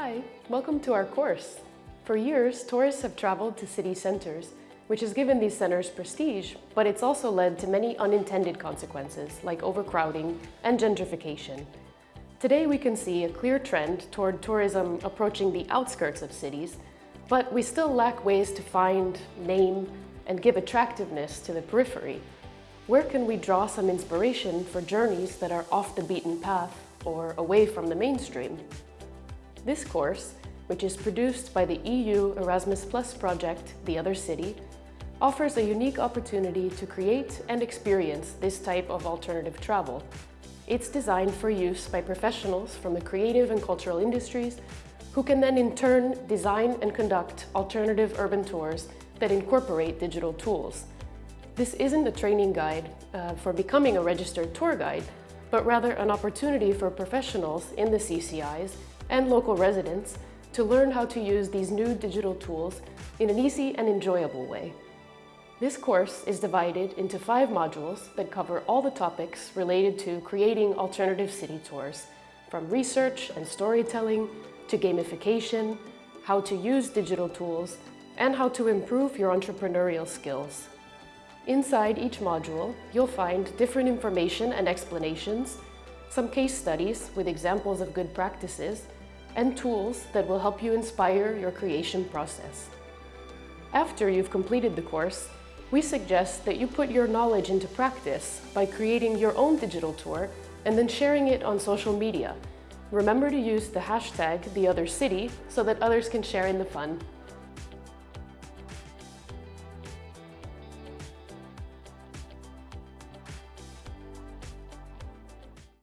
Hi, welcome to our course. For years, tourists have traveled to city centers, which has given these centers prestige, but it's also led to many unintended consequences like overcrowding and gentrification. Today we can see a clear trend toward tourism approaching the outskirts of cities, but we still lack ways to find, name, and give attractiveness to the periphery. Where can we draw some inspiration for journeys that are off the beaten path or away from the mainstream? This course, which is produced by the EU Erasmus Plus project, The Other City, offers a unique opportunity to create and experience this type of alternative travel. It's designed for use by professionals from the creative and cultural industries who can then in turn design and conduct alternative urban tours that incorporate digital tools. This isn't a training guide uh, for becoming a registered tour guide, but rather an opportunity for professionals in the CCIs and local residents to learn how to use these new digital tools in an easy and enjoyable way. This course is divided into five modules that cover all the topics related to creating alternative city tours, from research and storytelling to gamification, how to use digital tools, and how to improve your entrepreneurial skills. Inside each module, you'll find different information and explanations, some case studies with examples of good practices, and tools that will help you inspire your creation process. After you've completed the course, we suggest that you put your knowledge into practice by creating your own digital tour and then sharing it on social media. Remember to use the hashtag TheOtherCity so that others can share in the fun.